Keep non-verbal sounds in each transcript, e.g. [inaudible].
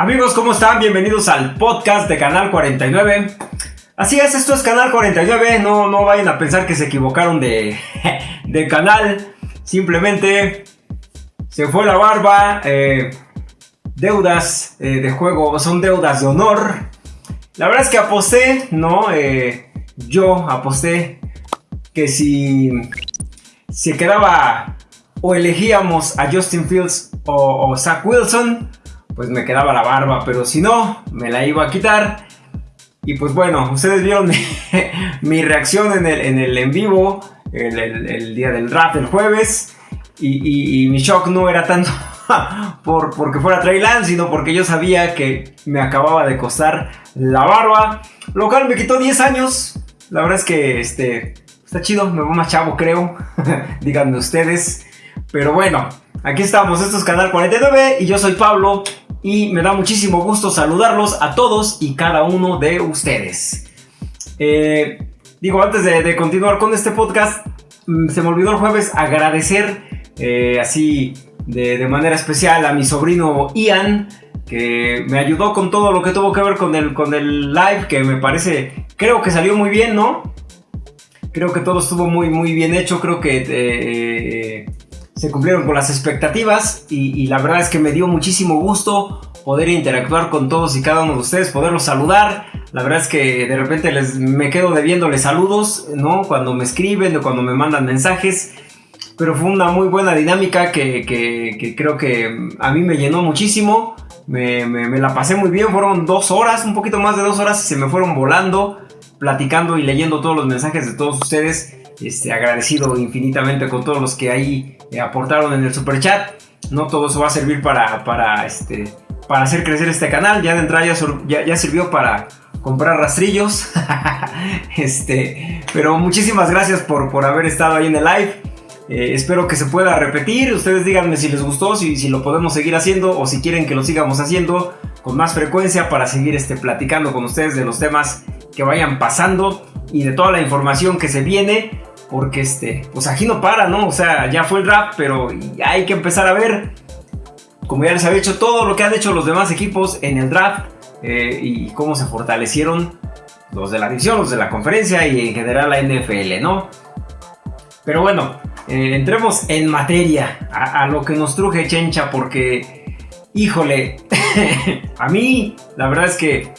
Amigos, ¿cómo están? Bienvenidos al podcast de Canal 49. Así es, esto es Canal 49, no, no vayan a pensar que se equivocaron de, [laughs] de canal. Simplemente se fue la barba. Eh, deudas eh, de juego son deudas de honor. La verdad es que aposté, ¿no? Eh, yo aposté que si se quedaba o elegíamos a Justin Fields o, o Zach Wilson, pues me quedaba la barba, pero si no, me la iba a quitar. Y pues bueno, ustedes vieron mi, [laughs] reacción en el en, el en vivo, el, día del draft, el jueves, y, mi shock no era tanto [laughs] por, porque fuera Trey Lance, sino porque yo sabía que me acababa de costar la barba, lo cual me quitó 10 años. La verdad es que este, está chido, me voy más chavo creo, [laughs] díganme ustedes. Pero bueno, aquí estamos, esto es Canal 49 y yo soy Pablo y me da muchísimo gusto saludarlos a todos y cada uno de ustedes. Eh, digo, antes de, continuar con este podcast, mm, se me olvidó el jueves agradecer eh, así de, manera especial a mi sobrino Ian, que me ayudó con todo lo que tuvo que ver con el, con el live, que me parece, creo que salió muy bien, ¿no? Creo que todo estuvo muy, muy bien hecho, creo que... Eh, se cumplieron con las expectativas y, la verdad es que me dio muchísimo gusto poder interactuar con todos y cada uno de ustedes, poderlos saludar. La verdad es que de repente les, me quedo debiéndoles saludos, ¿no? Cuando me escriben o cuando me mandan mensajes. Pero fue una muy buena dinámica que, creo que a mí me llenó muchísimo. Me, me, la pasé muy bien, fueron dos horas, un poquito más de dos horas y se me fueron volando, platicando y leyendo todos los mensajes de todos ustedes. Este, agradecido infinitamente con todos los que ahí eh, aportaron en el super chat. No todo eso va a servir para, para, este, para hacer crecer este canal. Ya de entrada ya, ya, sirvió para comprar rastrillos. [laughs] este, pero muchísimas gracias por, por haber estado ahí en el live. Eh, espero que se pueda repetir. Ustedes díganme si les gustó, si, si, lo podemos seguir haciendo o si quieren que lo sigamos haciendo con más frecuencia para seguir este, platicando con ustedes de los temas que vayan pasando y de toda la información que se viene porque este, pues aquí no para, ¿no? O sea, ya fue el draft, pero hay que empezar a ver, como ya les había hecho, todo lo que han hecho los demás equipos en el draft eh, y cómo se fortalecieron los de la división, los de la conferencia y en general la NFL, ¿no? Pero bueno, eh, entremos en materia, a, a, lo que nos truje Chencha, porque, híjole, [laughs] a mí la verdad es que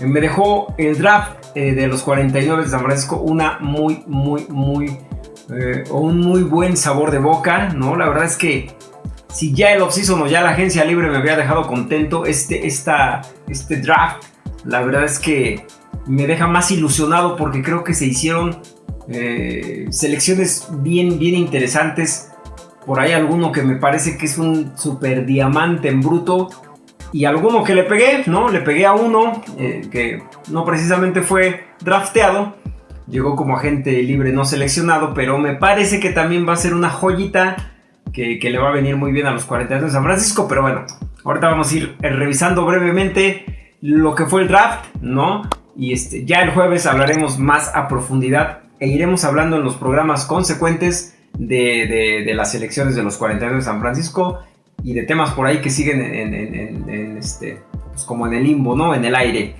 me dejó el draft eh, de los 49 de San Francisco una muy, muy, muy, eh, un muy buen sabor de boca, ¿no? La verdad es que si ya el offseason o ya la agencia libre me había dejado contento, este, esta, este draft, la verdad es que me deja más ilusionado porque creo que se hicieron eh, selecciones bien, bien interesantes. Por ahí alguno que me parece que es un super diamante en bruto y alguno que le pegué, ¿no? Le pegué a uno eh, que no precisamente fue drafteado, llegó como agente libre no seleccionado, pero me parece que también va a ser una joyita que, le va a venir muy bien a los 42 de San Francisco, pero bueno, ahorita vamos a ir eh, revisando brevemente lo que fue el draft, ¿no? Y este, ya el jueves hablaremos más a profundidad e iremos hablando en los programas consecuentes de, de las selecciones de los 42 de San Francisco y de temas por ahí que siguen en, este, pues como en el limbo, ¿no? En el aire.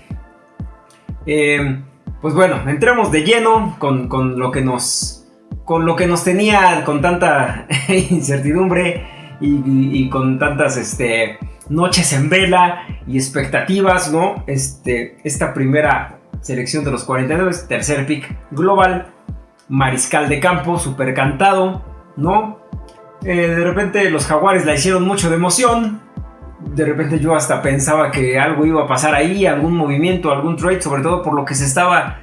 Em, pues bueno, entremos de lleno con, lo que nos, con lo que nos tenía con tanta [laughs] incertidumbre y, con tantas este, noches en vela y expectativas, ¿no? Este, esta primera selección de los 49, tercer pick global, mariscal de campo, super cantado, ¿no? Eh, de repente los jaguares la hicieron mucho de emoción. De repente yo hasta pensaba que algo iba a pasar ahí, algún movimiento, algún trade, sobre todo por lo que se estaba,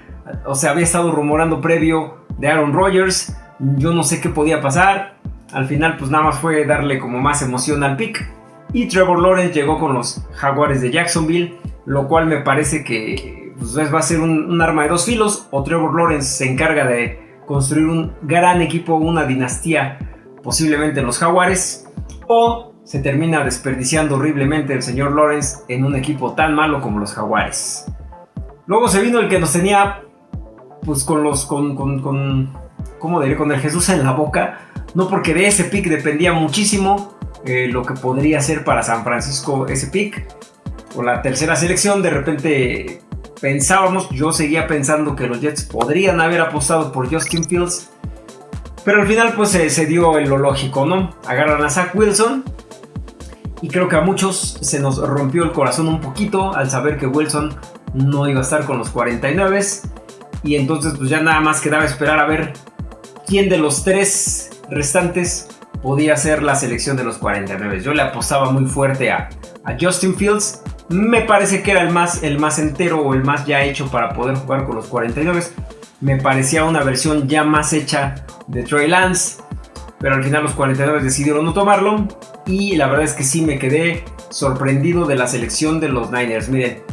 o sea, había estado rumorando previo de Aaron Rodgers. Yo no sé qué podía pasar. Al final, pues nada más fue darle como más emoción al pick. Y Trevor Lawrence llegó con los jaguares de Jacksonville, lo cual me parece que pues, va a ser un, un arma de dos filos. O Trevor Lawrence se encarga de construir un gran equipo, una dinastía posiblemente los Jaguares, o se termina desperdiciando horriblemente el señor Lawrence en un equipo tan malo como los Jaguares. Luego se vino el que nos tenía, pues con los, con, con, con ¿cómo diré? Con el Jesús en la boca, no porque de ese pick dependía muchísimo eh, lo que podría ser para San Francisco ese pick, con la tercera selección, de repente pensábamos, yo seguía pensando que los Jets podrían haber apostado por Justin Fields, pero al final pues se, dio lo lógico, ¿no? Agarran a Zach Wilson y creo que a muchos se nos rompió el corazón un poquito al saber que Wilson no iba a estar con los 49 y entonces pues ya nada más quedaba esperar a ver quién de los tres restantes podía ser la selección de los 49. Yo le apostaba muy fuerte a, a Justin Fields me parece que era el más, el más entero o el más ya hecho para poder jugar con los 49. Me parecía una versión ya más hecha de Trey Lance. Pero al final los 49 decidieron no tomarlo. Y la verdad es que sí me quedé sorprendido de la selección de los Niners. Miren,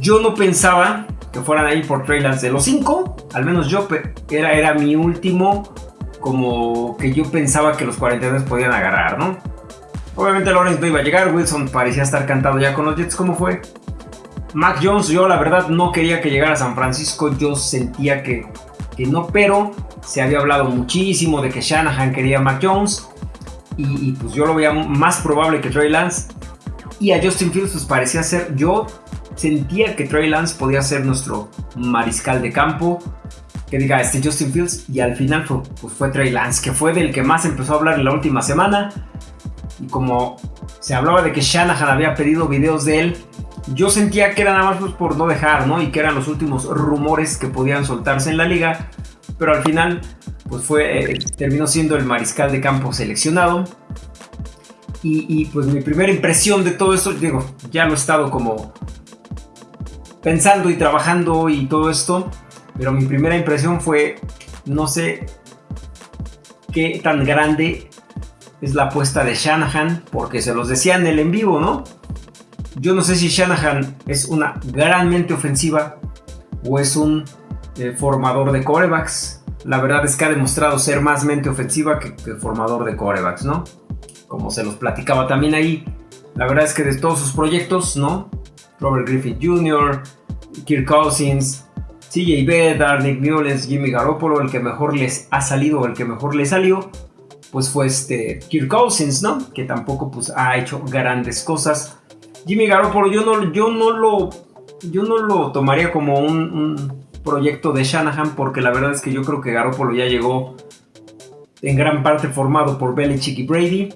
yo no pensaba que fueran ahí por Trey Lance. De los 5, al menos yo era, era mi último como que yo pensaba que los 49 podían agarrar. Obviamente Lawrence no iba a llegar, Wilson parecía estar cantado ya con los Jets, ¿cómo fue? Mac Jones, yo la verdad no quería que llegara a San Francisco, yo sentía que, que no, pero se había hablado muchísimo de que Shanahan quería a Mac Jones y, pues yo lo veía más probable que Trey Lance. Y a Justin Fields pues parecía ser, yo sentía que Trey Lance podía ser nuestro mariscal de campo, que diga este Justin Fields y al final fue, pues fue Trey Lance, que fue del que más empezó a hablar en la última semana. Y como se hablaba de que Shanahan había pedido videos de él, yo sentía que era nada más pues, por no dejar, ¿no? Y que eran los últimos rumores que podían soltarse en la liga, pero al final pues fue, eh, terminó siendo el mariscal de campo seleccionado. Y, pues mi primera impresión de todo esto, digo, ya lo he estado como pensando y trabajando y todo esto, pero mi primera impresión fue, no sé qué tan grande es la apuesta de Shanahan, porque se los decía en el en vivo, ¿no? Yo no sé si Shanahan es una gran mente ofensiva o es un eh, formador de corebacks. La verdad es que ha demostrado ser más mente ofensiva que, formador de corebacks, ¿no? Como se los platicaba también ahí. La verdad es que de todos sus proyectos, ¿no? Robert Griffith Jr., Kirk Cousins, CJ Bedard, Nick Mullens, Jimmy Garoppolo, el que mejor les ha salido o el que mejor les salió pues fue este Kirk Cousins, ¿no? Que tampoco pues ha hecho grandes cosas. Jimmy Garoppolo yo no, lo yo no lo tomaría como un, proyecto de Shanahan porque la verdad es que yo creo que Garoppolo ya llegó en gran parte formado por Belichick y Brady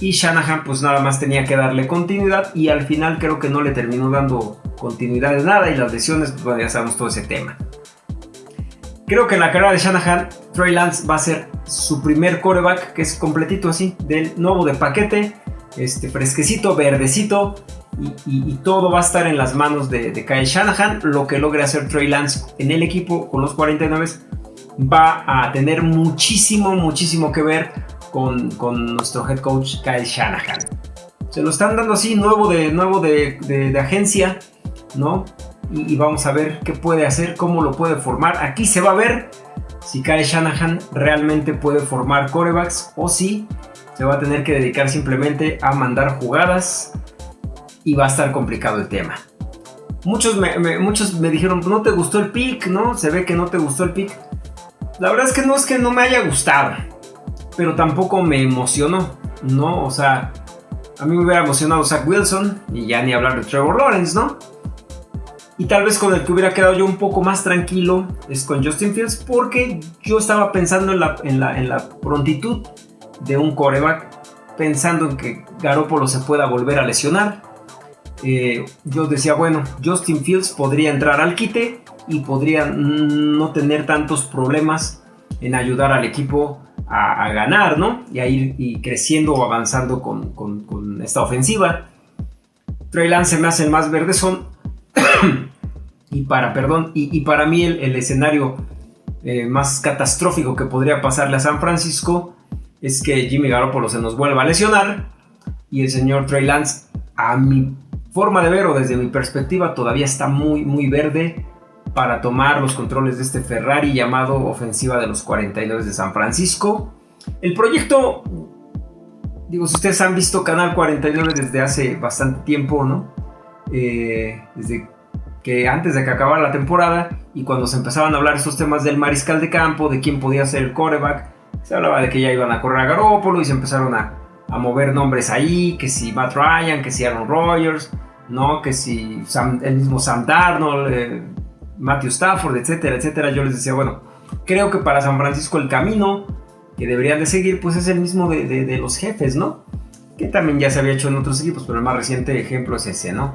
y Shanahan pues nada más tenía que darle continuidad y al final creo que no le terminó dando continuidad de nada y las lesiones pues ya sabemos todo ese tema. Creo que en la carrera de Shanahan, Trey Lance va a ser su primer coreback, que es completito así, del nuevo de paquete, este, fresquecito, verdecito, y, todo va a estar en las manos de, Kyle Shanahan. Lo que logre hacer Trey Lance en el equipo con los 49 va a tener muchísimo, muchísimo que ver con, nuestro head coach Kyle Shanahan. Se lo están dando así, nuevo de, nuevo de agencia, ¿no? y, vamos a ver qué puede hacer, cómo lo puede formar. Aquí se va a ver si Kyle Shanahan realmente puede formar corebacks o si se va a tener que dedicar simplemente a mandar jugadas y va a estar complicado el tema. Muchos me, muchos me dijeron, no te gustó el pick, ¿no? Se ve que no te gustó el pick. La verdad es que no es que no me haya gustado, pero tampoco me emocionó, ¿no? O sea, a mí me hubiera emocionado Zach Wilson y ya ni hablar de Trevor Lawrence, ¿no? Y tal vez con el que hubiera quedado yo un poco más tranquilo es con Justin Fields porque yo estaba pensando en la, en la, en la prontitud de un coreback, pensando en que Garoppolo se pueda volver a lesionar. Eh, yo decía, bueno, Justin Fields podría entrar al quite y podría no tener tantos problemas en ayudar al equipo a, ganar, ¿no? Y a ir y creciendo o avanzando con, con, esta ofensiva. Trey Lance me hace el más verde, son [coughs] y para, perdón, y, para mí el, escenario eh, más catastrófico que podría pasarle a San Francisco es que Jimmy Garoppolo se nos vuelva a lesionar y el señor Trey Lance, a mi forma de ver o desde mi perspectiva, todavía está muy, muy verde para tomar los controles de este Ferrari llamado Ofensiva de los 49 de San Francisco. El proyecto, digo, si ustedes han visto Canal 49 desde hace bastante tiempo, ¿no? Eh, desde que antes de que acabara la temporada y cuando se empezaban a hablar esos temas del mariscal de campo, de quién podía ser el coreback, se hablaba de que ya iban a correr a Garópolo y se empezaron a, mover nombres ahí, que si Matt Ryan, que si Aaron Rodgers, ¿no? Que si el mismo Sam Darnold, eh, Matthew Stafford, etcétera, etcétera. Yo les decía, bueno, creo que para San Francisco el camino que deberían de seguir, pues es el mismo de, los jefes, ¿no? Que también ya se había hecho en otros equipos, pero el más reciente ejemplo es ese, ¿no?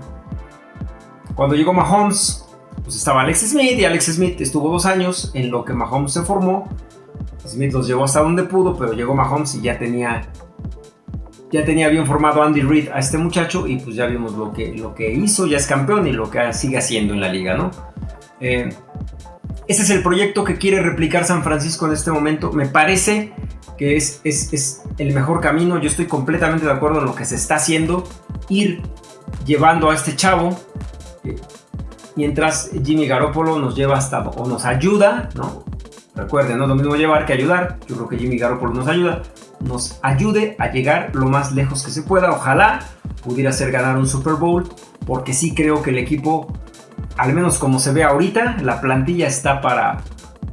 Cuando llegó Mahomes, pues estaba Alex Smith y Alex Smith estuvo dos años en lo que Mahomes se formó. Smith los llevó hasta donde pudo, pero llegó Mahomes y ya tenía ya tenía bien formado Andy Reid a este muchacho y pues ya vimos lo que, lo que hizo, ya es campeón y lo que sigue haciendo en la liga, ¿no? Eh, ese es el proyecto que quiere replicar San Francisco en este momento. Me parece que es, es, el mejor camino. Yo estoy completamente de acuerdo en lo que se está haciendo. Ir llevando a este chavo. Eh, mientras Jimmy Garoppolo nos lleva hasta o nos ayuda, ¿no? Recuerden, no es lo mismo llevar que ayudar. Yo creo que Jimmy Garoppolo nos ayuda. Nos ayude a llegar lo más lejos que se pueda. Ojalá pudiera ser ganar un Super Bowl. Porque sí creo que el equipo al menos como se ve ahorita, la plantilla está para,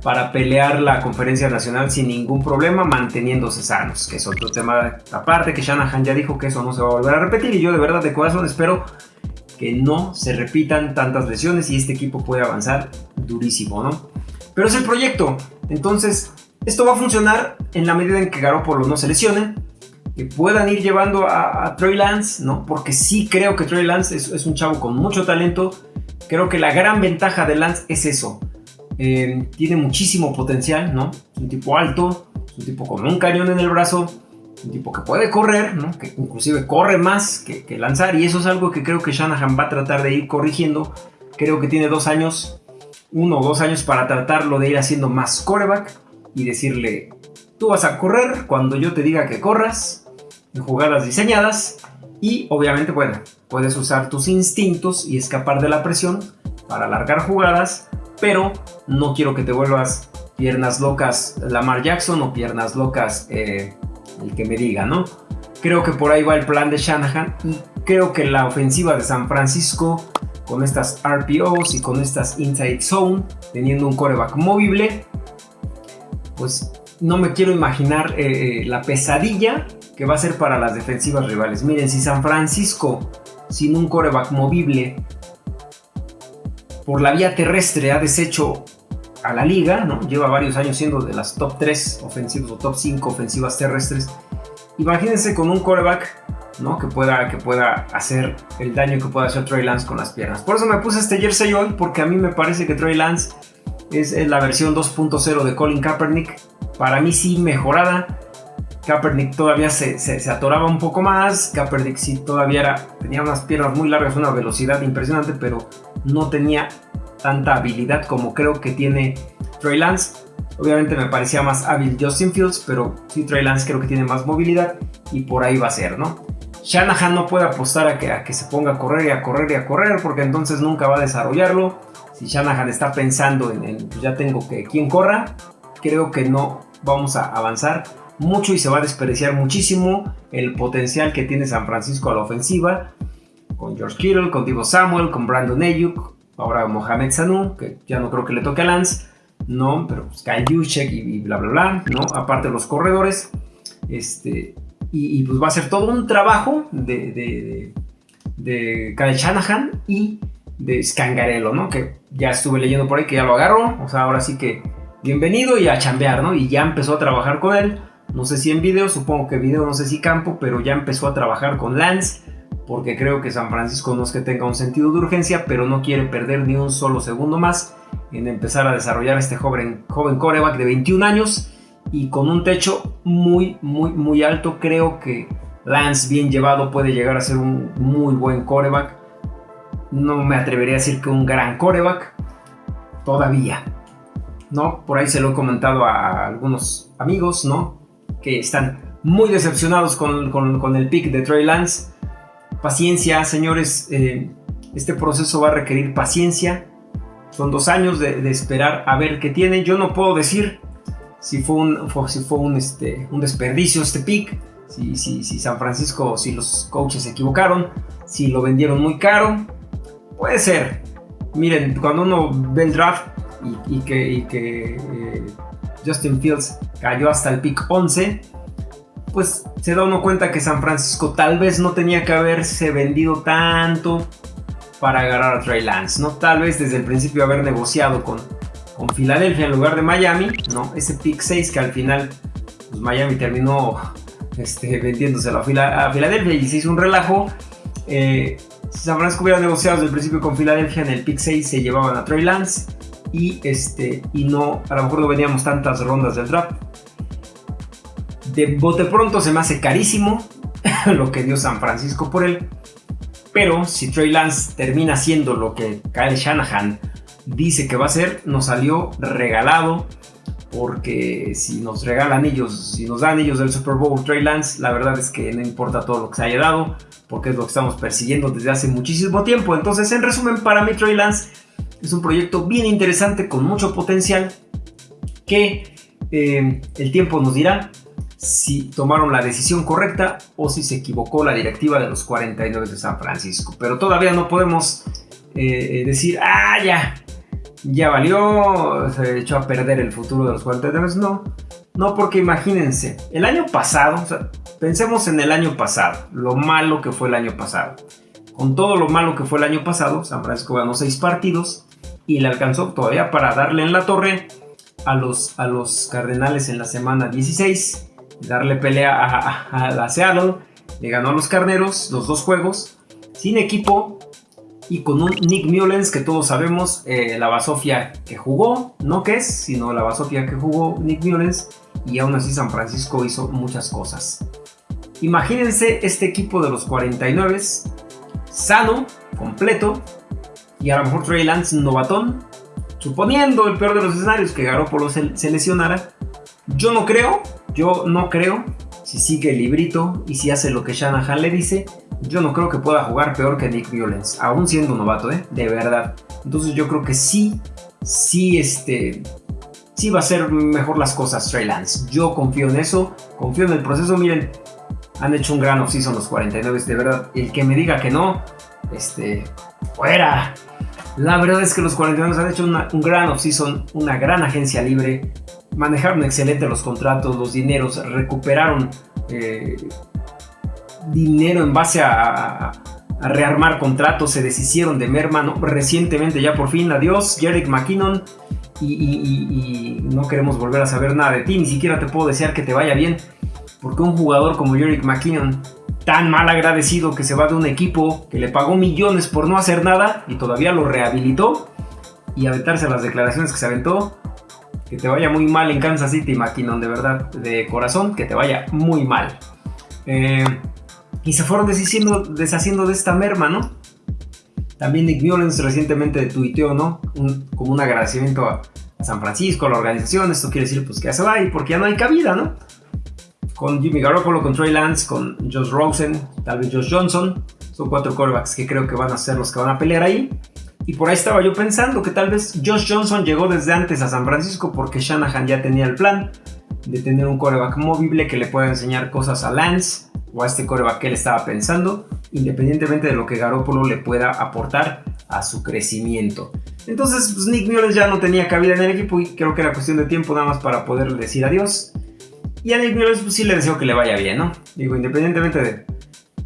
para pelear la conferencia nacional sin ningún problema, manteniéndose sanos, que es otro tema aparte, que Shanahan ya dijo que eso no se va a volver a repetir y yo de verdad de corazón espero que no se repitan tantas lesiones y este equipo pueda avanzar durísimo, ¿no? Pero es el proyecto, entonces esto va a funcionar en la medida en que Garoppolo no se lesione, que puedan ir llevando a, Troy Lance, ¿no? Porque sí creo que Troy Lance es, un chavo con mucho talento, Creo que la gran ventaja de Lance es eso. Eh, tiene muchísimo potencial, ¿no? Es un tipo alto, es un tipo con un cañón en el brazo, un tipo que puede correr, ¿no? Que inclusive corre más que, lanzar y eso es algo que creo que Shanahan va a tratar de ir corrigiendo. Creo que tiene dos años, uno o dos años para tratarlo de ir haciendo más coreback y decirle, tú vas a correr cuando yo te diga que corras, en jugadas diseñadas y obviamente, bueno, puedes usar tus instintos y escapar de la presión para alargar jugadas, pero no quiero que te vuelvas piernas locas Lamar Jackson o piernas locas eh, el que me diga, ¿no? Creo que por ahí va el plan de Shanahan y creo que la ofensiva de San Francisco con estas RPOs y con estas inside zone, teniendo un coreback móvil, pues no me quiero imaginar eh, eh, la pesadilla que va a ser para las defensivas rivales. Miren, si San Francisco, sin un coreback movible, por la vía terrestre ha deshecho a la liga, ¿no? Lleva varios años siendo de las top 3 ofensivas o top 5 ofensivas terrestres. Imagínense con un coreback, ¿no? Que pueda, que pueda hacer el daño que pueda hacer Trey Lance con las piernas. Por eso me puse este jersey hoy, porque a mí me parece que Trey Lance es la versión 2.0 de Colin Kaepernick. Para mí sí mejorada Kaepernick todavía se, se, atoraba un poco más. Kaepernick sí todavía era, tenía unas piernas muy largas, una velocidad impresionante, pero no tenía tanta habilidad como creo que tiene Trey Lance. Obviamente me parecía más hábil Justin Fields, pero sí Trey Lance creo que tiene más movilidad y por ahí va a ser, ¿no? Shanahan no puede apostar a que, se ponga a correr y a correr y a correr porque entonces nunca va a desarrollarlo. Si Shanahan está pensando en, pues ya tengo que quien corra, creo que no vamos a avanzar mucho y se va a desperdiciar muchísimo el potencial que tiene San Francisco a la ofensiva. Con George Kittle, con Divo Samuel, con Brandon Ayuk, ahora Mohamed Sanu, que ya no creo que le toque a Lance, ¿no? Pero pues Kyle Juszczyk y, bla bla bla, ¿no? Aparte los corredores, este, y, pues va a ser todo un trabajo de, de, de, Kyle Shanahan y de Scangarello, ¿no? Que ya estuve leyendo por ahí que ya lo agarró, o sea, ahora sí que bienvenido y a chambear, ¿no? Y ya empezó a trabajar con él no sé si en video, supongo que video, no sé si campo, pero ya empezó a trabajar con Lance, porque creo que San Francisco no es que tenga un sentido de urgencia, pero no quiere perder ni un solo segundo más en empezar a desarrollar este joven, joven coreback de 21 años y con un techo muy, muy, muy alto. Creo que Lance, bien llevado, puede llegar a ser un muy buen coreback. No me atrevería a decir que un gran coreback, todavía. ¿no? Por ahí se lo he comentado a algunos amigos, ¿no? que están muy decepcionados con, el pick de Trey Lance. Paciencia, señores, eh, este proceso va a requerir paciencia. Son dos años de, esperar a ver qué tiene. Yo no puedo decir si fue un, si fue un, este, un desperdicio este pick, si, si, si, San Francisco, si los coaches se equivocaron, si lo vendieron muy caro. Puede ser. Miren, cuando uno ve el draft y, que, eh, Justin Fields cayó hasta el pick 11, pues se da uno cuenta que San Francisco tal vez no tenía que haberse vendido tanto para agarrar a Trey Lance, ¿no? Tal vez desde el principio haber negociado con, con Filadelfia en lugar de Miami, ¿no? Ese pick 6 que al final pues Miami terminó este, vendiéndose a, Filadelfia y se hizo un relajo. Eh, si San Francisco hubiera negociado desde el principio con Filadelfia en el pick 6 se llevaban a Trey Lance y, este, y no, a lo mejor no veníamos tantas rondas del draft. De bote pronto se me hace carísimo [laughs] lo que dio San Francisco por él. Pero si Trey Lance termina siendo lo que Kyle Shanahan dice que va a ser, nos salió regalado. Porque si nos regalan ellos, si nos dan ellos del Super Bowl Trey Lance, la verdad es que no importa todo lo que se haya dado, porque es lo que estamos persiguiendo desde hace muchísimo tiempo. Entonces, en resumen, para mí Trey Lance es un proyecto bien interesante, con mucho potencial, que eh, el tiempo nos dirá si tomaron la decisión correcta o si se equivocó la directiva de los 49 de San Francisco. Pero todavía no podemos eh, decir, ah, ya, ya valió, se echó a perder el futuro de los 49. No, no, porque imagínense, el año pasado, pensemos en el año pasado, lo malo que fue el año pasado. Con todo lo malo que fue el año pasado, San Francisco ganó 6 partidos y le alcanzó todavía para darle en la torre a los, a los Cardenales en la semana 16 darle pelea a, la Seattle. Le ganó a los Carneros los dos juegos, sin equipo y con un Nick Mullens que todos sabemos, eh, la basofia que jugó, no que es, sino la basofia que jugó Nick Mullens y aún así San Francisco hizo muchas cosas. Imagínense este equipo de los 49 sano, completo y a lo mejor Trey Lance novatón, suponiendo el peor de los escenarios que Garoppolo se, se lesionara. Yo no creo, yo no creo, si sigue el librito y si hace lo que Shanahan le dice, yo no creo que pueda jugar peor que Nick Mullens, aún siendo novato, ¿eh? De verdad. Entonces yo creo que sí, sí, este, sí va a ser mejor las cosas Trey Lance. Yo confío en eso, confío en el proceso. Miren, han hecho un gran offseason los 49, de verdad. El que me diga que no, este, fuera. La verdad es que los 49 han hecho un gran offseason, una gran agencia libre manejaron excelente los contratos, los dineros, recuperaron eh, dinero en base a, rearmar contratos, se deshicieron de Merman, recientemente ya por fin, adiós, Jerick McKinnon, y, no queremos volver a saber nada de ti, ni siquiera te puedo desear que te vaya bien, porque un jugador como Jerick McKinnon, tan mal agradecido que se va de un equipo que le pagó millones por no hacer nada y todavía lo rehabilitó, y aventarse las declaraciones que se aventó, que te vaya muy mal en Kansas City, McKinnon, de verdad, de corazón, que te vaya muy mal. Eh, y se fueron deshaciendo, deshaciendo de esta merma, ¿no? También Nick Mullens recientemente tuiteó, ¿no? como un agradecimiento a, San Francisco, a la organización. Esto quiere decir, pues, que ya se va y porque ya no hay cabida, ¿no? Con Jimmy Garoppolo, con Trey Lance, con Josh Rosen, tal vez Josh Johnson. Son cuatro quarterbacks que creo que van a ser los que van a pelear ahí. Y por ahí estaba yo pensando que tal vez Josh Johnson llegó desde antes a San Francisco porque Shanahan ya tenía el plan de tener un coreback móvil que le pueda enseñar cosas a Lance o a este coreback que él estaba pensando, independientemente de lo que Garoppolo le pueda aportar a su crecimiento. Entonces, pues, Nick Mullens ya no tenía cabida en el equipo y creo que era cuestión de tiempo nada más para poderle decir adiós. Y a Nick Mullens pues, sí le deseo que le vaya bien, ¿no? Digo, independientemente de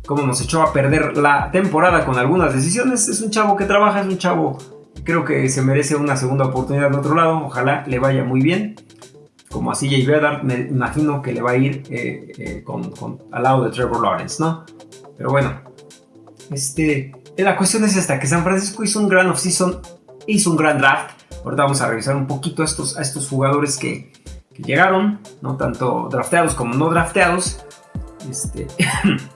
cómo nos echó a perder la temporada con algunas decisiones. Es un chavo que trabaja, es un chavo creo que se merece una segunda oportunidad de otro lado. Ojalá le vaya muy bien. Como a CJ Bedard, me imagino que le va a ir eh, eh, al lado de Trevor Lawrence, ¿no? Pero bueno, este, la cuestión es esta, que San Francisco hizo un gran offseason, hizo un gran draft. Ahorita vamos a revisar un poquito a estos, a estos jugadores que, que llegaron, ¿no? Tanto drafteados como no drafteados. Este,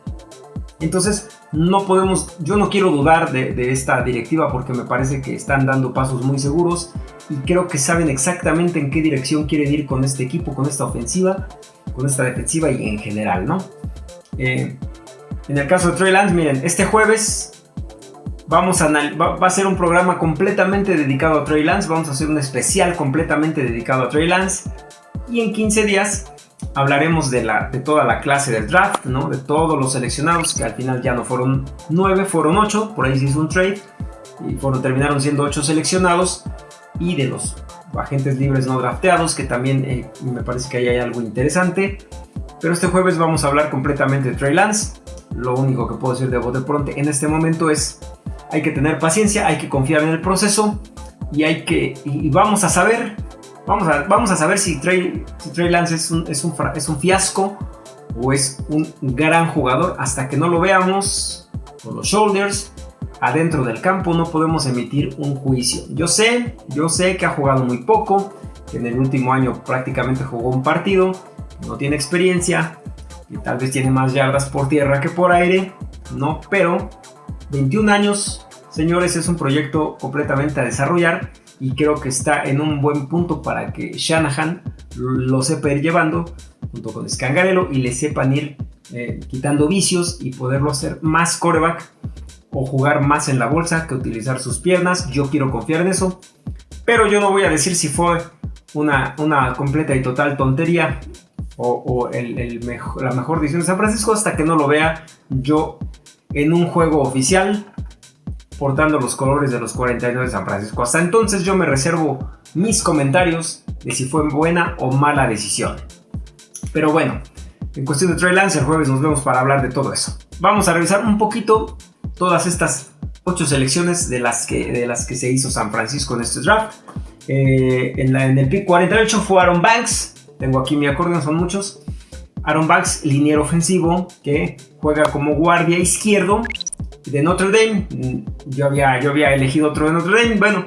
[laughs] Entonces, no podemos, yo no quiero dudar de, esta directiva porque me parece que están dando pasos muy seguros y creo que saben exactamente en qué dirección quieren ir con este equipo, con esta ofensiva, con esta defensiva y en general, ¿no? Eh, en el caso de Trey Lance, miren, este jueves vamos a va, va, a ser un programa completamente dedicado a Trey Lance, vamos a hacer un especial completamente dedicado a Trey Lance y en 15 días hablaremos de, la, de toda la clase del draft, ¿no? de todos los seleccionados, que al final ya no fueron 9, fueron 8, por ahí se hizo un trade, y fueron, terminaron siendo 8 seleccionados, y de los agentes libres no drafteados, que también eh, me parece que ahí hay algo interesante. Pero este jueves vamos a hablar completamente de Trey Lance. Lo único que puedo decir de bote pronto en este momento es hay que tener paciencia, hay que confiar en el proceso y hay que y vamos a saber vamos a, vamos a saber si Trey, Lance es un, es, un, es un fiasco o es un gran jugador hasta que no lo veamos con los shoulders adentro del campo no podemos emitir un juicio. Yo sé, yo sé que ha jugado muy poco, que en el último año prácticamente jugó un partido, no tiene experiencia, y tal vez tiene más yardas por tierra que por aire, no, pero 21 años, señores, es un proyecto completamente a desarrollar y creo que está en un buen punto para que Shanahan lo sepa ir llevando junto con Scangarello y le sepan ir eh, quitando vicios y poderlo hacer más coreback o jugar más en la bolsa que utilizar sus piernas. Yo quiero confiar en eso. Pero yo no voy a decir si fue una, una completa y total tontería o, el, mejor, la mejor decisión de San Francisco hasta que no lo vea yo en un juego oficial portando los colores de los 49 de San Francisco. Hasta entonces yo me reservo mis comentarios de si fue buena o mala decisión. Pero bueno, en cuestión de Trey Lance, jueves nos vemos para hablar de todo eso. Vamos a revisar un poquito todas estas ocho selecciones de las que, de las que se hizo San Francisco en este draft. Eh, en, en, el pick 48 fue Aaron Banks. Tengo aquí mi acordeón, son muchos. Aaron Banks, liniero ofensivo, que juega como guardia izquierdo de Notre Dame. Yo había, yo había elegido otro de Notre Dame. Bueno,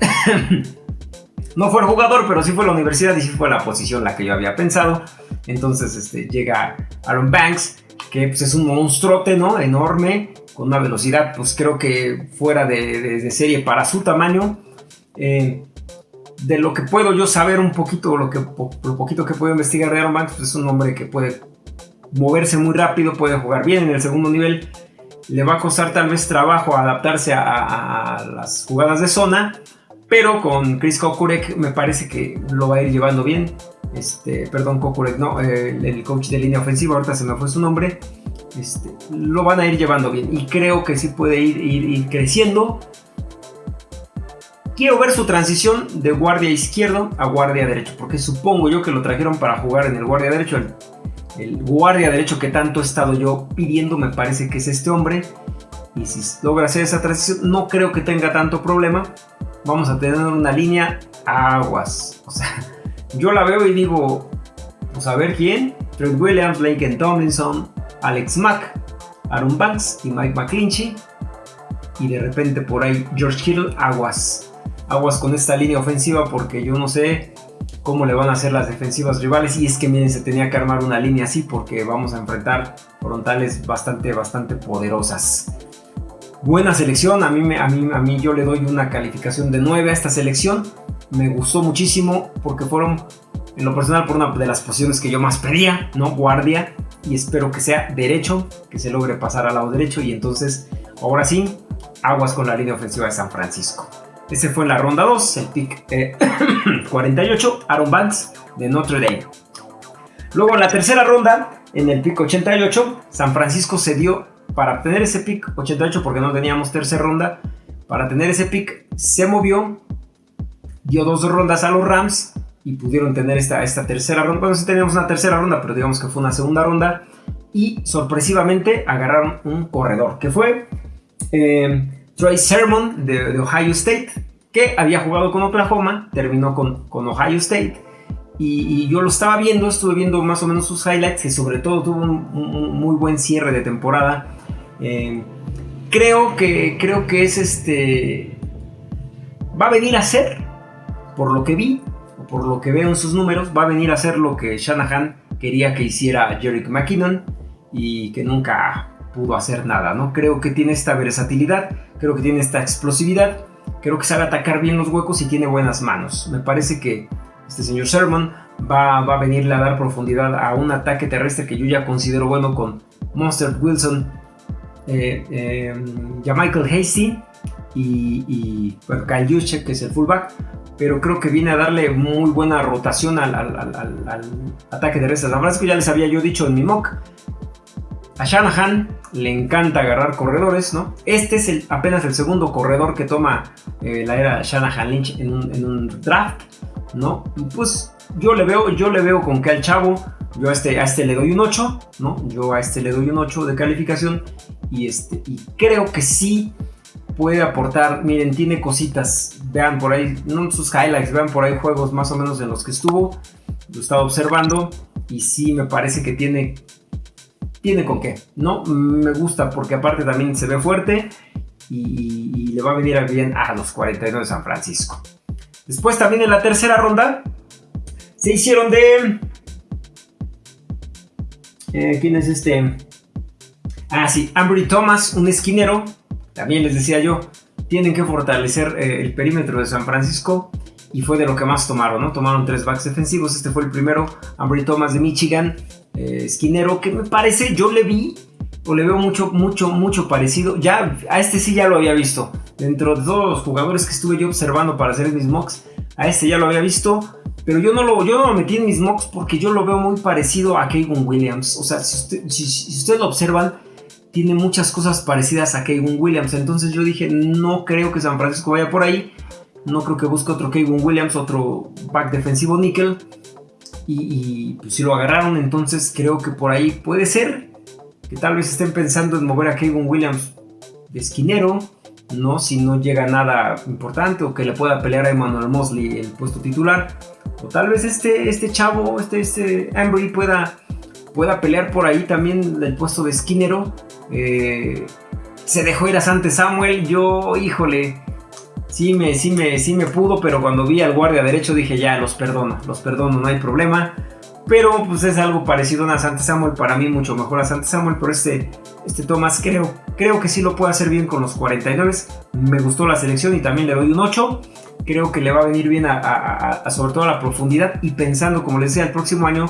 [coughs] no fue el jugador, pero sí fue la universidad y sí fue la posición la que yo había pensado. Entonces este, llega Aaron Banks, que pues, es un monstruote, ¿no? Enorme, con una velocidad, pues creo que fuera de, serie para su tamaño. Eh, de lo que puedo yo saber un poquito, lo, que, poquito que puedo investigar de Aaron Banks, pues es un hombre que puede moverse muy rápido, puede jugar bien en el segundo nivel. Le va a costar tal vez trabajo adaptarse a, las jugadas de zona, pero con Chris Kokurek me parece que lo va a ir llevando bien. Este, perdón, Kokurek, no, el coach de línea ofensiva, ahorita se me fue su nombre. Este, lo van a ir llevando bien y creo que sí puede ir, creciendo. Quiero ver su transición de guardia izquierdo a guardia derecho, porque supongo yo que lo trajeron para jugar en el guardia derecho. Guardia derecho que tanto he estado yo pidiendo me parece que es este hombre. Y si logra hacer esa transición, no creo que tenga tanto problema. Vamos a tener una línea aguas. O sea, [laughs] yo la veo y digo, pues a ver quién. Trent Williams, Blake Tomlinson, Alex Mack, Aaron Banks y Mike McClinchy. Y de repente por ahí George Hill, aguas. Aguas con esta línea ofensiva porque yo no sé cómo le van a hacer las defensivas rivales. Y es que miren, se tenía que armar una línea así porque vamos a enfrentar frontales bastante, bastante poderosas. Buena selección, a mí, a, mí, a mí yo le doy una calificación de 9 a esta selección. Me gustó muchísimo porque fueron, en lo personal, por una de las posiciones que yo más pedía, ¿no? Guardia y espero que sea derecho, que se logre pasar al lado derecho y entonces, ahora sí, aguas con la línea ofensiva de San Francisco. Ese fue la ronda 2, el pick 48, eh, [clears throat] Aaron Banks de Notre Dame. Luego en la tercera ronda, en el pick 88, San Francisco se dio para obtener ese pick 88 porque no teníamos tercera ronda. Para tener ese pick se movió, dio dos rondas a los Rams y pudieron tener esta, esta tercera ronda. Bueno, sí teníamos una tercera ronda, pero digamos que fue una segunda ronda. Y sorpresivamente agarraron un corredor, que fue eh, Troy Sermon de, Ohio State, que había jugado con Oklahoma, terminó con, Ohio State. Y, yo lo estaba viendo, estuve viendo más o menos sus highlights, que sobre todo tuvo un, muy buen cierre de temporada. Eh, creo, que, creo que es este... Va a venir a ser, por lo que vi, por lo que veo en sus números, va a venir a hacer lo que Shanahan quería que hiciera Jerick McKinnon y que nunca pudo hacer nada, ¿no? Creo que tiene esta versatilidad, creo que tiene esta explosividad, creo que sabe atacar bien los huecos y tiene buenas manos. Me parece que este señor Sherman va, a venirle a dar profundidad a un ataque terrestre que yo ya considero bueno con Monster Wilson, eh, eh, Michael Hasty y, y bueno, Kyle Juszczyk, que es el fullback pero creo que viene a darle muy buena rotación al, ataque de restas. La verdad es que ya les había yo dicho en mi mock. A Shanahan le encanta agarrar corredores, ¿no? Este es el, apenas el segundo corredor que toma eh, la era Shanahan Lynch en un, draft, ¿no? Pues yo le veo, yo le veo con que al chavo Yo a este, a este le doy un 8, ¿no? Yo a este le doy un 8 de calificación y, este, y creo que sí puede aportar. Miren, tiene cositas. Vean por ahí, no sus highlights, vean por ahí juegos más o menos en los que estuvo. Lo estaba observando y sí me parece que tiene tiene con qué, ¿no? Me gusta porque aparte también se ve fuerte y, le va a venir bien a los 42 de San Francisco. Después también en la tercera ronda se hicieron de... Eh, ¿Quién es este? Ah, sí, Ambry Thomas, un esquinero. También les decía yo, tienen que fortalecer eh, el perímetro de San Francisco y fue de lo que más tomaron, ¿no? Tomaron tres backs defensivos. Este fue el primero, Ambry Thomas de Michigan, esquinero, que me parece, yo le vi o le veo mucho, mucho, mucho parecido. Ya, a este sí ya lo había visto. Dentro de todos los jugadores que estuve yo observando para hacer mis mocks, a este ya lo había visto. Pero yo no lo, yo no lo metí en mis mocks porque yo lo veo muy parecido a Kevin Williams. O sea, si, ustedes lo observan, tiene muchas cosas parecidas a Kevin Williams. Entonces yo dije, no creo que San Francisco vaya por ahí. No creo que busque otro Kevin Williams, otro back defensivo nickel. Y, pues, si lo agarraron, entonces creo que por ahí puede ser que tal vez estén pensando en mover a Kevin Williams de esquinero, ¿no? Si no llega nada importante o que le pueda pelear a Emmanuel Mosley el puesto titular. O tal vez este, este chavo, este, este Ambry pueda, pueda pelear por ahí también el puesto de esquinero. Eh, se dejó ir a Sante Samuel. Yo, híjole, sí me, sí, me, sí me pudo, pero cuando vi al guardia derecho dije ya, los perdono, los perdono, no hay problema. Pero pues es algo parecido a Sante Samuel, para mí mucho mejor a Sante Samuel, pero este, este Thomas creo, creo que sí lo puede hacer bien con los 49. Me gustó la selección y también le doy un 8. Creo que le va a venir bien a, sobre todo a la profundidad y pensando, como les decía, el próximo año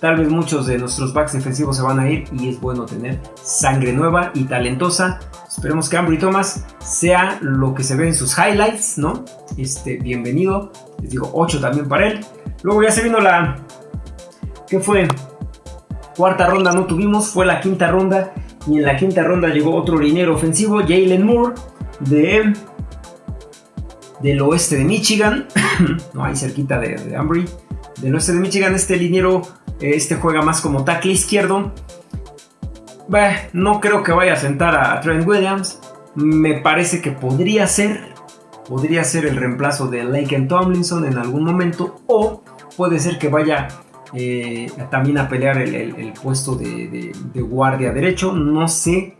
Tal vez muchos de nuestros backs defensivos se van a ir y es bueno tener sangre nueva y talentosa. Esperemos que Ambry Thomas sea lo que se ve en sus highlights, ¿no? Este, bienvenido. Les digo 8 también para él. Luego ya se vino la... ¿Qué fue? Cuarta ronda no tuvimos, fue la quinta ronda. Y en la quinta ronda llegó otro linero ofensivo, Jalen Moore, de del oeste de Michigan, [clears throat] no ahí cerquita de, de Ambry, del oeste de Michigan, este liniero este juega más como tackle izquierdo. no creo que vaya a sentar a Trent Williams. Me parece que podría ser. Podría ser el reemplazo de Laken Tomlinson en algún momento. O puede ser que vaya eh, también a pelear el, puesto de, guardia derecho. No sé.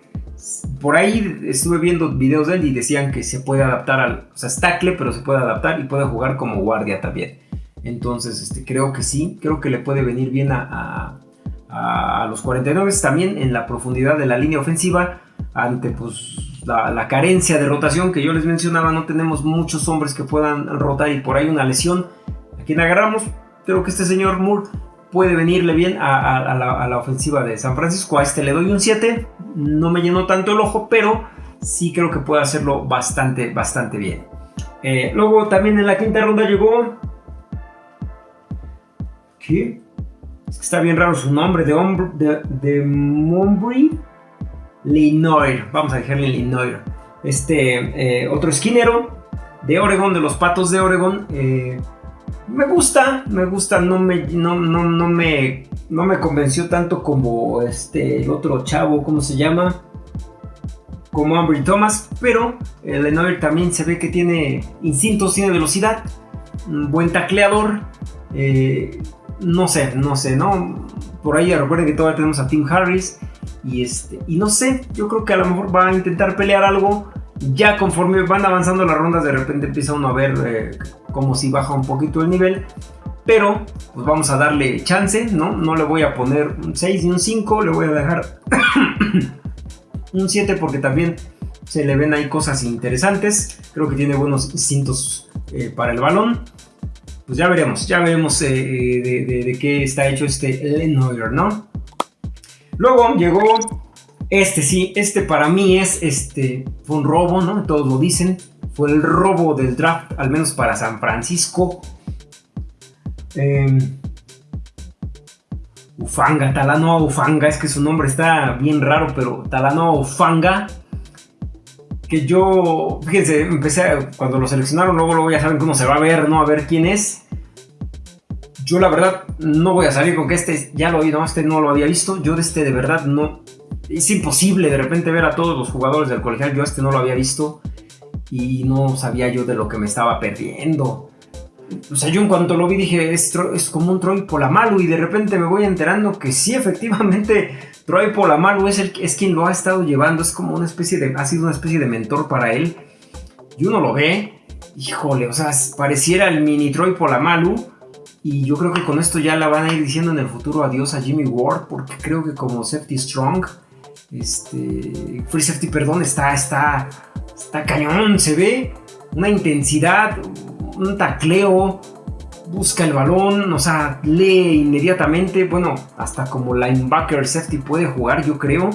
Por ahí estuve viendo videos de él y decían que se puede adaptar al. O sea, es pero se puede adaptar y puede jugar como guardia también. Entonces, este, creo que sí, creo que le puede venir bien a, los 49 también en la profundidad de la línea ofensiva ante pues, la, carencia de rotación que yo les mencionaba. No tenemos muchos hombres que puedan rotar y por ahí una lesión. A quien agarramos, creo que este señor Moore puede venirle bien a, la, ofensiva de San Francisco. A este le doy un 7. No me llenó tanto el ojo, pero sí creo que puede hacerlo bastante, bastante bien. Eh, luego también en la quinta ronda llegó ¿Qué? está bien raro su nombre, de, de, de Mombry Linoir. Vamos a dejarle Linoir. Este, eh, otro esquinero de Oregon, de los Patos de Oregon. Eh, me gusta, me gusta, no me, no, no, me, no me convenció tanto como este, el otro chavo, ¿cómo se llama? Como Ambry Thomas, pero el Lenoir también se ve que tiene instintos, tiene velocidad, buen tacleador. Eh, no sé, no sé, ¿no? Por ahí recuerden que todavía tenemos a Tim Harris. Y, este, y no sé, yo creo que a lo mejor va a intentar pelear algo. Ya conforme van avanzando las rondas, de repente empieza uno a ver eh, como si baja un poquito el nivel. Pero, pues vamos a darle chance, ¿no? No le voy a poner un 6 ni un 5, le voy a dejar [coughs] un 7 porque también se le ven ahí cosas interesantes. Creo que tiene buenos instintos eh, para el balón pues ya veremos, ya veremos eh, eh, de, qué está hecho este Lenoir, ¿no? Luego llegó este, sí, este para mí es, este, fue un robo, ¿no? Todos lo dicen, fue el robo del draft, al menos para San Francisco. Em, Ufanga, Talanoa Ufanga, es que su nombre está bien raro, pero Talanoa Ufanga que yo, fíjense, empecé cuando lo seleccionaron, luego, luego ya saben cómo se va a ver, ¿no? A ver quién es. yo la verdad no voy a salir con que este ya lo vi, no, este no lo había visto. Yo de este de verdad no. Es imposible de repente ver a todos los jugadores del colegial. Yo este no lo había visto y no sabía yo de lo que me estaba perdiendo. O sea, yo en cuanto lo vi dije, es, es como un Troy Polamalu y de repente me voy enterando que sí, efectivamente, [laughs] Troy Polamalu es, el, es quien lo ha estado llevando, es como una especie de, ha sido una especie de mentor para él. Y uno lo ve, híjole, o sea, pareciera el mini Troy Polamalu. Y yo creo que con esto ya la van a ir diciendo en el futuro adiós a Jimmy Ward, porque creo que como Safety Strong, este, Free Safety, perdón, está, está, está cañón, se ve una intensidad, un tacleo, busca el balón, o sea, lee inmediatamente, bueno, hasta como linebacker safety puede jugar, yo creo.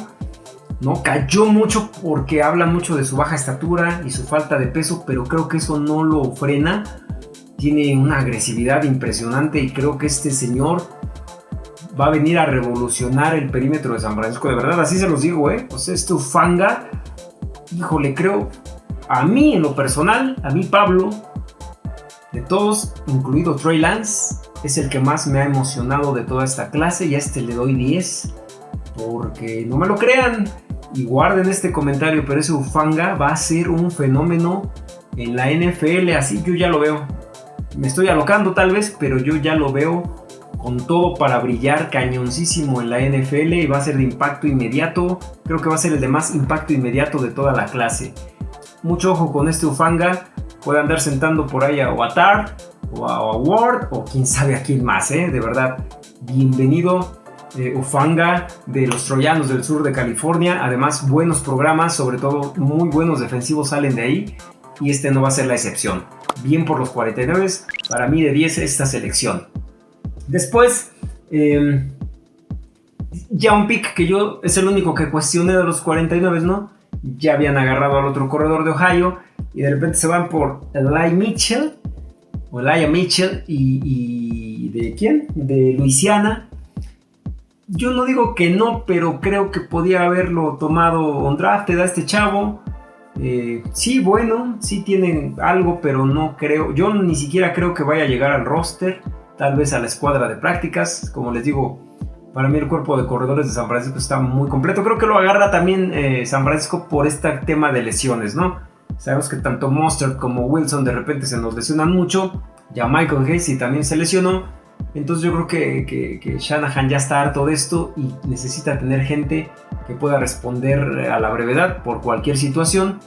¿no? Cayó mucho porque habla mucho de su baja estatura y su falta de peso, pero creo que eso no lo frena. Tiene una agresividad impresionante y creo que este señor va a venir a revolucionar el perímetro de San Francisco. De verdad, así se los digo, ¿eh? O sea, este Ufanga, híjole, creo, a mí en lo personal, a mí Pablo, de todos, incluido Trey Lance, es el que más me ha emocionado de toda esta clase y a este le doy 10. Porque no me lo crean y guarden este comentario, pero ese Ufanga va a ser un fenómeno en la NFL, así yo ya lo veo. Me estoy alocando tal vez, pero yo ya lo veo con todo para brillar cañoncísimo en la NFL y va a ser de impacto inmediato. Creo que va a ser el de más impacto inmediato de toda la clase. Mucho ojo con este Ufanga puede andar sentando por ahí a Watar o a Ward o quién sabe a quién más, ¿eh? De verdad, bienvenido eh, Ufanga de los Troyanos del sur de California. Además, buenos programas, sobre todo muy buenos defensivos salen de ahí y este no va a ser la excepción. Bien por los 49, para mí de 10 esta selección. Después, eh, ya un pick que yo es el único que cuestioné de los 49, ¿no? Ya habían agarrado al otro corredor de Ohio y de repente se van por Eli Mitchell, o Elijah Mitchell, y, ¿de quién? De Luisiana. Yo no digo que no, pero creo que podía haberlo tomado on draft, a este chavo. Eh, sí, bueno, sí tienen algo, pero no creo. Yo ni siquiera creo que vaya a llegar al roster, tal vez a la escuadra de prácticas. Como les digo, para mí el cuerpo de corredores de San Francisco está muy completo. Creo que lo agarra también eh, San Francisco por este tema de lesiones, ¿no? Sabemos que tanto Monster como Wilson de repente se nos lesionan mucho. Ya Michael Hasey también se lesionó. Entonces yo creo que, Shanahan ya está harto de esto y necesita tener gente que pueda responder a la brevedad por cualquier situación.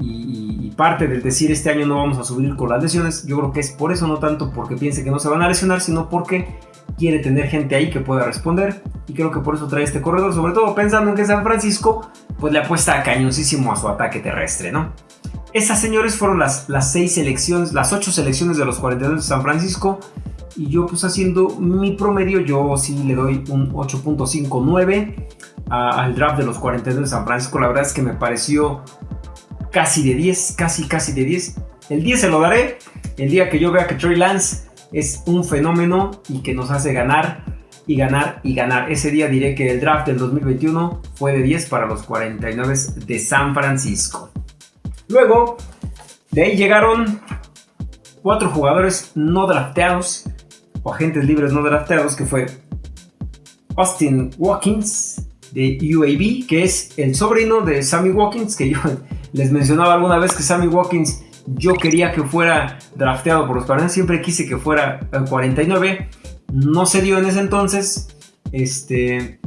Y, parte del decir este año no vamos a subir con las lesiones, yo creo que es por eso, no tanto porque piense que no se van a lesionar, sino porque quiere tener gente ahí que pueda responder. Y creo que por eso trae este corredor, sobre todo pensando en que San Francisco pues le apuesta cañosísimo a su ataque terrestre, ¿no? Esas, señores, fueron las, las seis selecciones, las ocho selecciones de los 42 de San Francisco. Y yo, pues haciendo mi promedio, yo sí le doy un 8.59 al draft de los 42 de San Francisco. La verdad es que me pareció casi de 10, casi, casi de 10. El 10 se lo daré el día que yo vea que Trey Lance es un fenómeno y que nos hace ganar y ganar y ganar. Ese día diré que el draft del 2021 fue de 10 para los 49 de San Francisco. Luego, de ahí llegaron cuatro jugadores no drafteados o agentes libres no drafteados, que fue Austin Watkins de UAB, que es el sobrino de Sammy Watkins, que yo les mencionaba alguna vez que Sammy Watkins yo quería que fuera drafteado por los Cardinals, siempre quise que fuera 49, no se dio en ese entonces, este,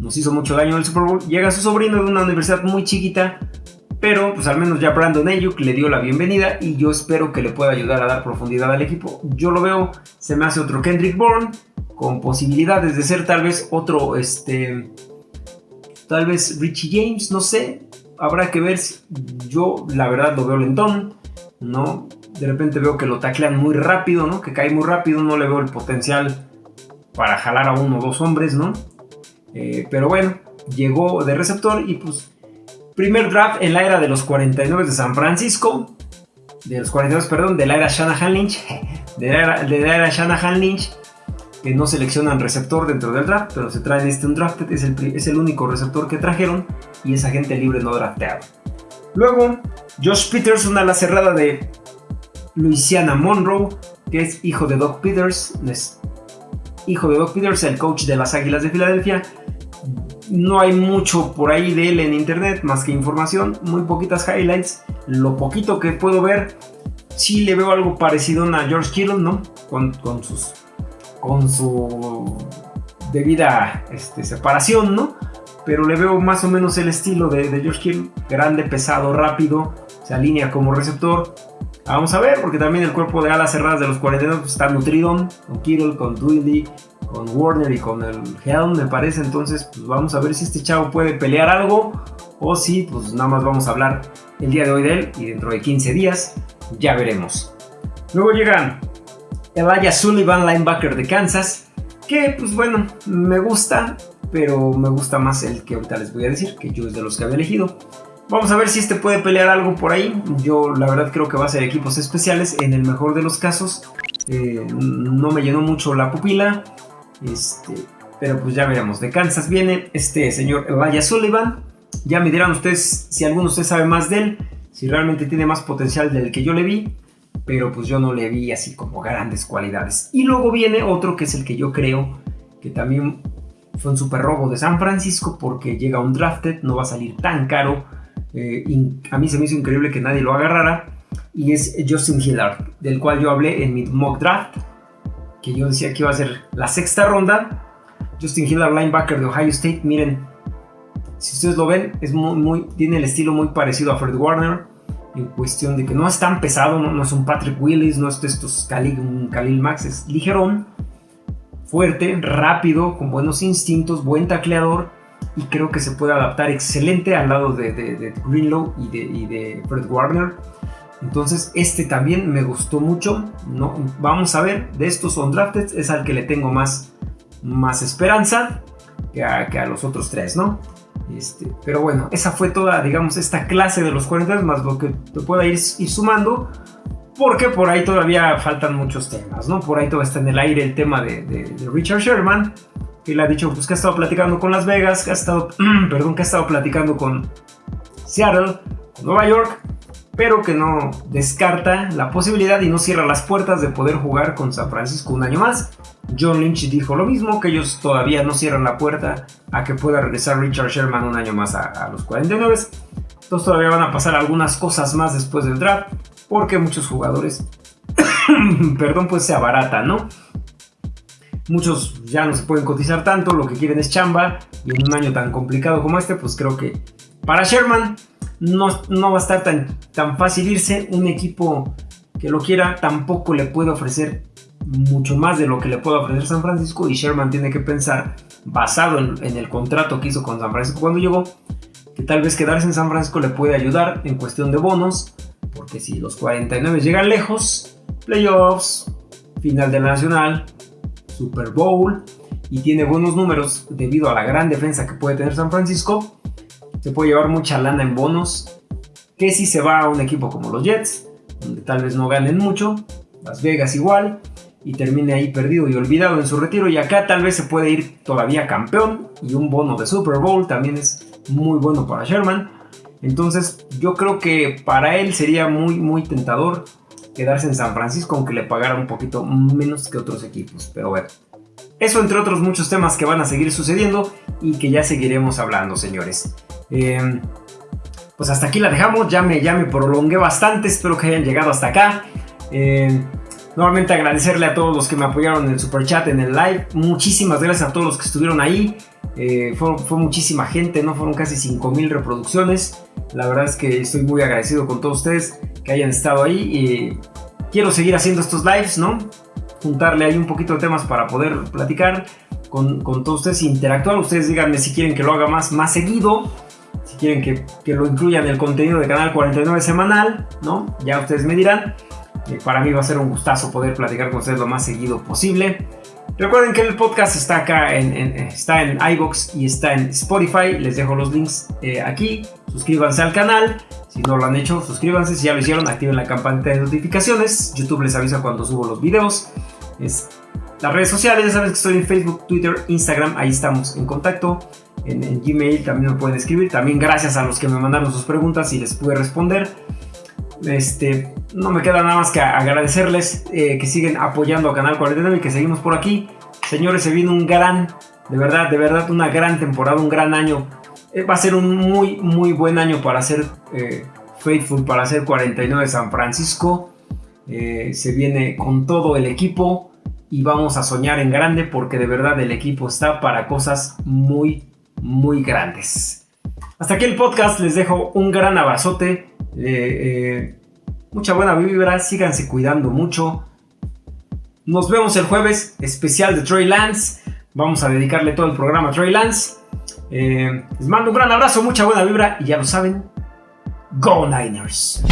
nos hizo mucho daño el Super Bowl, llega su sobrino de una universidad muy chiquita, pero pues al menos ya Brandon Ayuk le dio la bienvenida y yo espero que le pueda ayudar a dar profundidad al equipo. Yo lo veo, se me hace otro Kendrick Bourne con posibilidades de ser tal vez otro, este, tal vez Richie James, no sé. Habrá que ver. Yo la verdad lo veo lentón, ¿no? De repente veo que lo taclean muy rápido, ¿no? Que cae muy rápido, no le veo el potencial para jalar a uno o dos hombres, ¿no? Eh, pero bueno, llegó de receptor y pues Primer draft en la era de los 49 de San Francisco. De los 42, perdón, de la era Shanahan Lynch. [laughs] De la era, de la era Shanahan Lynch. Que no seleccionan receptor dentro del draft, pero se traen este un draft. Es el, es el único receptor que trajeron. Y es agente libre no drafteado. Luego, Josh Peters, una ala cerrada de Louisiana Monroe, que es hijo de Doc Peters. hijo de Doc Peters, el coach de las Águilas de Filadelfia. No hay mucho por ahí de él en internet, más que información, muy poquitas highlights. Lo poquito que puedo ver, sí le veo algo parecido a George Kittle, ¿no? Con, sus, con su debida este, separación, ¿no? Pero le veo más o menos el estilo de, de George grande, pesado, rápido, se alinea como receptor, Vamos a ver, porque también el cuerpo de alas cerradas de los 42 pues, está nutrido con Kittle, con Dwindley, con Warner y con el Helm, me parece. Entonces, pues vamos a ver si este chavo puede pelear algo o si, pues nada más vamos a hablar el día de hoy de él y dentro de 15 días ya veremos. Luego llegan Elijah Sullivan, linebacker de Kansas, que pues bueno, me gusta, pero me gusta más el que ahorita les voy a decir, que yo es de los que había elegido. Vamos a ver si este puede pelear algo por ahí. Yo la verdad creo que va a ser equipos especiales. En el mejor de los casos. Eh, no me llenó mucho la pupila. Este, pero pues ya veremos. De Kansas viene este señor Elijah Sullivan. Ya me dirán ustedes si alguno de ustedes sabe más de él. Si realmente tiene más potencial del que yo le vi. Pero pues yo no le vi así como grandes cualidades. Y luego viene otro que es el que yo creo que también fue un super robo de San Francisco. Porque llega un drafted. No va a salir tan caro eh, a mí se me hizo increíble que nadie lo agarrara. Y es Justin Hillard, del cual yo hablé en mi mock draft, que yo decía que iba a ser la sexta ronda. Justin Hillard, linebacker de Ohio State, miren, si ustedes lo ven, es muy, tiene el estilo muy parecido a Fred Warner, en cuestión de que no es tan pesado, no, es un Patrick Willis, no es estos Khalil, un Khalil Max, es ligerón, fuerte, rápido, con buenos instintos, buen tacleador y creo que se puede adaptar excelente al lado de, Greenlow y de, Fred Warner. Entonces este también me gustó mucho. ¿no? Vamos a ver, de estos undrafted es al que le tengo más, más esperanza que a, los otros tres, ¿no? Este, pero bueno, esa fue toda, digamos, esta clase de los 40 más lo que te pueda ir, ir sumando. Porque por ahí todavía faltan muchos temas, ¿no? Por ahí todavía está en el aire el tema de Richard Sherman que le ha dicho pues, que ha estado platicando con Las Vegas, que ha estado, [clears throat] perdón, que ha estado platicando con Seattle, con Nueva York, pero que no descarta la posibilidad y no cierra las puertas de poder jugar con San Francisco un año más. John Lynch dijo lo mismo, que ellos todavía no cierran la puerta a que pueda regresar Richard Sherman un año más a, los 49. Entonces todavía van a pasar algunas cosas más después del draft, porque muchos jugadores, [coughs] perdón, pues se abaratan, ¿no? Muchos ya no se pueden cotizar tanto, lo que quieren es chamba y en un año tan complicado como este, pues creo que para Sherman no, no va a estar tan, tan fácil irse. Un equipo que lo quiera tampoco le puede ofrecer mucho más de lo que le puede ofrecer San Francisco y Sherman tiene que pensar, basado en, en, el contrato que hizo con San Francisco cuando llegó, que tal vez quedarse en San Francisco le puede ayudar en cuestión de bonos, porque si los 49 llegan lejos, playoffs, final de la Nacional, Super Bowl y tiene buenos números debido a la gran defensa que puede tener San Francisco, se puede llevar mucha lana en bonos. Que si se va a un equipo como los Jets, donde tal vez no ganen mucho, Las Vegas igual, y termine ahí perdido y olvidado en su retiro. Y acá tal vez se puede ir todavía campeón y un bono de Super Bowl también es muy bueno para Sherman. Entonces yo creo que para él sería muy muy tentador quedarse en San Francisco, aunque le pagara un poquito menos que otros equipos. Pero bueno, eso entre otros muchos temas que van a seguir sucediendo y que ya seguiremos hablando, señores. Em, pues hasta aquí la dejamos, ya me, ya me prolongué bastante, espero que hayan llegado hasta acá. Em, nuevamente agradecerle a todos los que me apoyaron en el super chat, en el live. Muchísimas gracias a todos los que estuvieron ahí. Eh, fue, fue, muchísima gente, ¿no? Fueron casi 5000 reproducciones. La verdad es que estoy muy agradecido con todos ustedes que hayan estado ahí. Y quiero seguir haciendo estos lives, ¿no? Juntarle ahí un poquito de temas para poder platicar con, con todos ustedes, interactuar. Ustedes díganme si quieren que lo haga más, más seguido. Si quieren que, que lo incluya en el contenido de Canal 49 semanal, ¿no? Ya ustedes me dirán. Eh, para mí va a ser un gustazo poder platicar con ustedes lo más seguido posible. Recuerden que el podcast está acá, en, está en iBox y está en Spotify. Les dejo los links eh, aquí. Suscríbanse al canal. Si no lo han hecho, suscríbanse. Si ya lo hicieron, activen la campanita de notificaciones. YouTube les avisa cuando subo los videos. Las redes sociales, ya saben que estoy en Facebook, Twitter, Instagram. Ahí estamos en contacto. En, en Gmail también me pueden escribir. También gracias a los que me mandaron sus preguntas y les pude responder. Este, no me queda nada más que agradecerles eh, que siguen apoyando a Canal 49 y que seguimos por aquí Señores, se viene un gran, de verdad, de verdad, una gran temporada, un gran año. Eh, va a ser un muy, muy buen año para hacer eh, Faithful, para hacer 49 San Francisco. Se viene con todo el equipo y vamos a soñar en grande porque de verdad el equipo está para cosas muy, muy grandes. Hasta aquí el podcast, les dejo un gran abrazote, mucha buena vibra, síganse cuidando mucho. Nos vemos el jueves, especial de Trey Lance. Vamos a dedicarle todo el programa a Trey Lance. Eh, les mando un gran abrazo, mucha buena vibra y ya lo saben, Go Niners.